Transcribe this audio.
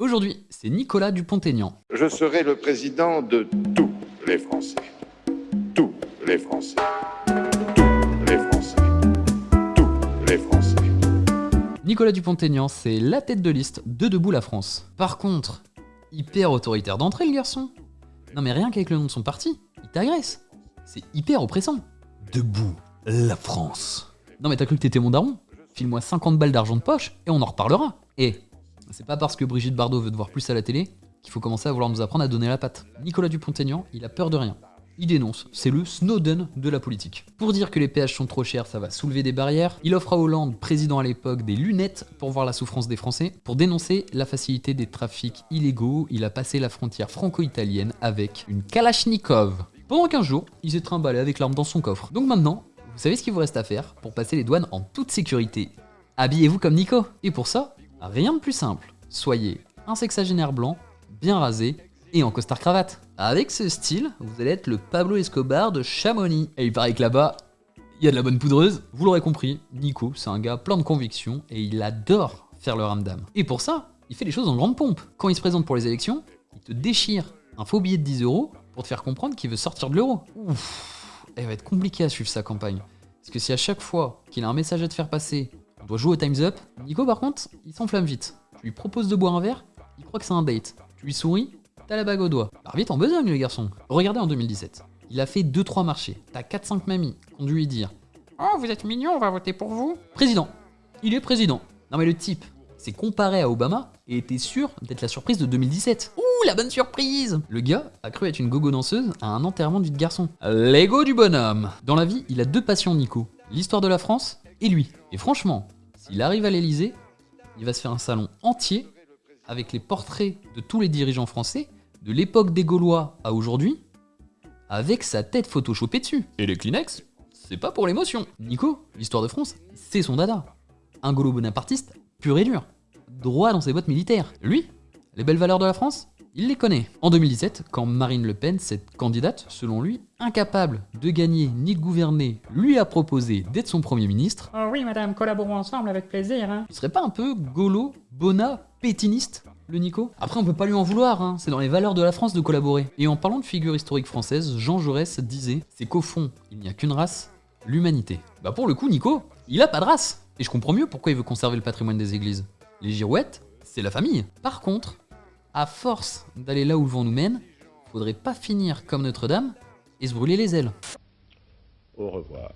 Aujourd'hui, c'est Nicolas Dupont-Aignan. Je serai le président de tous les Français. Tous les Français. Tous les Français. Tous les Français. Nicolas Dupont-Aignan, c'est la tête de liste de Debout la France. Par contre, hyper autoritaire d'entrée le garçon. Non mais rien qu'avec le nom de son parti, il t'agresse. C'est hyper oppressant. Debout la France. Non mais t'as cru que t'étais mon daron? File-moi 50 balles d'argent de poche et on en reparlera. Et c'est pas parce que Brigitte Bardot veut te voir plus à la télé qu'il faut commencer à vouloir nous apprendre à donner la patte. Nicolas Dupont-Aignan, il a peur de rien. Il dénonce, c'est le Snowden de la politique. Pour dire que les péages sont trop chers, ça va soulever des barrières, il offre à Hollande, président à l'époque, des lunettes pour voir la souffrance des Français. Pour dénoncer la facilité des trafics illégaux, il a passé la frontière franco-italienne avec une Kalachnikov. Pendant 15 jours, il s'est trimballé avec l'arme dans son coffre. Donc maintenant, vous savez ce qu'il vous reste à faire pour passer les douanes en toute sécurité. Habillez-vous comme Nico. Et pour ça, rien de plus simple. Soyez un sexagénaire blanc, bien rasé et en costard cravate. Avec ce style, vous allez être le Pablo Escobar de Chamonix. Et il paraît que là-bas, il y a de la bonne poudreuse. Vous l'aurez compris, Nico, c'est un gars plein de convictions et il adore faire le ramdam. Et pour ça, il fait les choses en grande pompe. Quand il se présente pour les élections, il te déchire un faux billet de 10 euros pour te faire comprendre qu'il veut sortir de l'euro. Ouf elle va être compliqué à suivre sa campagne. Parce que si à chaque fois qu'il a un message à te faire passer, on doit jouer au Time's Up, Nico par contre, il s'enflamme vite. Tu lui proposes de boire un verre, il croit que c'est un date. Tu lui souris, t'as la bague au doigt. Part vite en besogne le garçon. Regardez en 2017. Il a fait 2-3 marchés. T'as 4-5 mamies qui ont dû lui dire Oh, vous êtes mignon, on va voter pour vous. Président. Il est président. Non mais le type, s'est comparé à Obama et était sûr d'être la surprise de 2017. Ouh, la bonne surprise Le gars a cru être une gogo danseuse à un enterrement du garçon. L'ego du bonhomme Dans la vie, il a deux passions, Nico. L'histoire de la France et lui. Et franchement, s'il arrive à l'Elysée, il va se faire un salon entier avec les portraits de tous les dirigeants français, de l'époque des Gaulois à aujourd'hui, avec sa tête photoshopée dessus. Et les Kleenex, c'est pas pour l'émotion. Nico, l'histoire de France, c'est son dada. Un Gaulo bonapartiste pur et dur droit dans ses bottes militaires. Lui, les belles valeurs de la France, il les connaît. En 2017, quand Marine Le Pen, cette candidate, selon lui, incapable de gagner ni de gouverner, lui a proposé d'être son premier ministre. Oh oui, madame, collaborons ensemble avec plaisir. Hein. Il serait pas un peu golo, bona, pétiniste le Nico? Après, on peut pas lui en vouloir, hein. c'est dans les valeurs de la France de collaborer. Et en parlant de figure historique française, Jean Jaurès disait c'est qu'au fond, il n'y a qu'une race, l'humanité. Bah pour le coup, Nico, il a pas de race. Et je comprends mieux pourquoi il veut conserver le patrimoine des églises. Les girouettes, c'est la famille. Par contre, à force d'aller là où le vent nous mène, faudrait pas finir comme Notre-Dame et se brûler les ailes. Au revoir.